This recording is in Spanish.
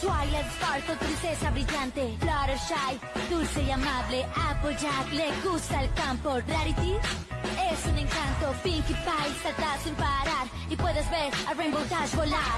Twilight Sparkle, princesa brillante. Fluttershy, dulce y amable. Applejack, le gusta el campo. Rarity es un encanto. Pinkie Pie salta sin parar. Y puedes ver a Rainbow Dash volar.